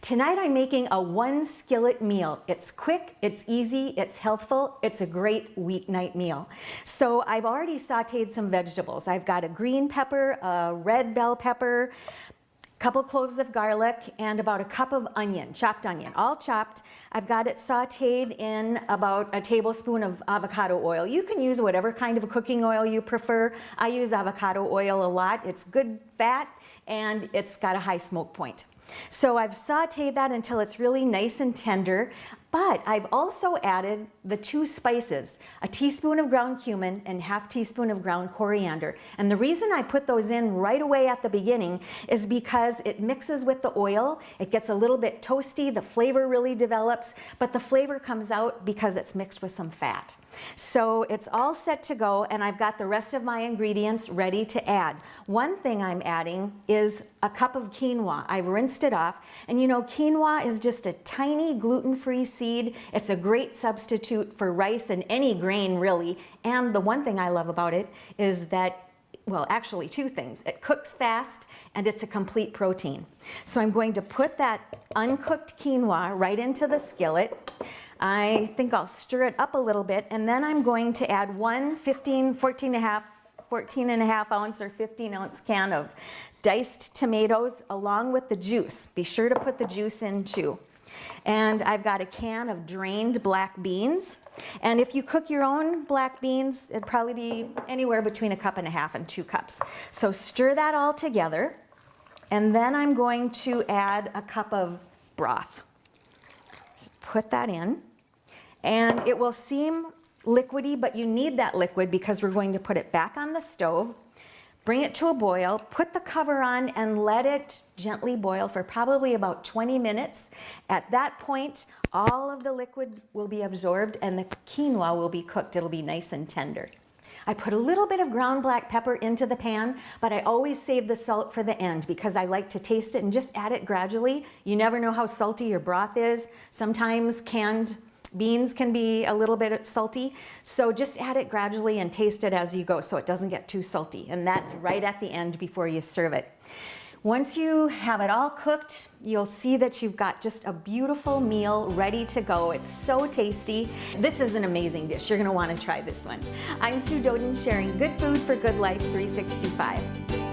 Tonight I'm making a one skillet meal. It's quick, it's easy, it's healthful, it's a great weeknight meal. So I've already sauteed some vegetables. I've got a green pepper, a red bell pepper, a couple cloves of garlic and about a cup of onion, chopped onion, all chopped. I've got it sauteed in about a tablespoon of avocado oil. You can use whatever kind of cooking oil you prefer. I use avocado oil a lot. It's good fat and it's got a high smoke point. So I've sauteed that until it's really nice and tender, but I've also added the two spices, a teaspoon of ground cumin and half teaspoon of ground coriander. And the reason I put those in right away at the beginning is because it mixes with the oil, it gets a little bit toasty, the flavor really develops, but the flavor comes out because it's mixed with some fat. So it's all set to go and I've got the rest of my ingredients ready to add. One thing I'm adding is a cup of quinoa. I've rinsed it off and you know quinoa is just a tiny gluten-free seed. It's a great substitute for rice and any grain really. And the one thing I love about it is that well, actually two things. It cooks fast and it's a complete protein. So I'm going to put that uncooked quinoa right into the skillet. I think I'll stir it up a little bit and then I'm going to add one 15, 14 and a half 14 and a half ounce or 15 ounce can of diced tomatoes along with the juice. Be sure to put the juice in too. And I've got a can of drained black beans. And if you cook your own black beans, it'd probably be anywhere between a cup and a half and two cups. So stir that all together. And then I'm going to add a cup of broth. Put that in and it will seem liquidy, but you need that liquid because we're going to put it back on the stove, bring it to a boil, put the cover on and let it gently boil for probably about 20 minutes. At that point, all of the liquid will be absorbed and the quinoa will be cooked. It'll be nice and tender. I put a little bit of ground black pepper into the pan, but I always save the salt for the end because I like to taste it and just add it gradually. You never know how salty your broth is. Sometimes canned Beans can be a little bit salty, so just add it gradually and taste it as you go so it doesn't get too salty. And that's right at the end before you serve it. Once you have it all cooked, you'll see that you've got just a beautiful meal ready to go. It's so tasty. This is an amazing dish. You're gonna wanna try this one. I'm Sue Doden sharing Good Food for Good Life 365.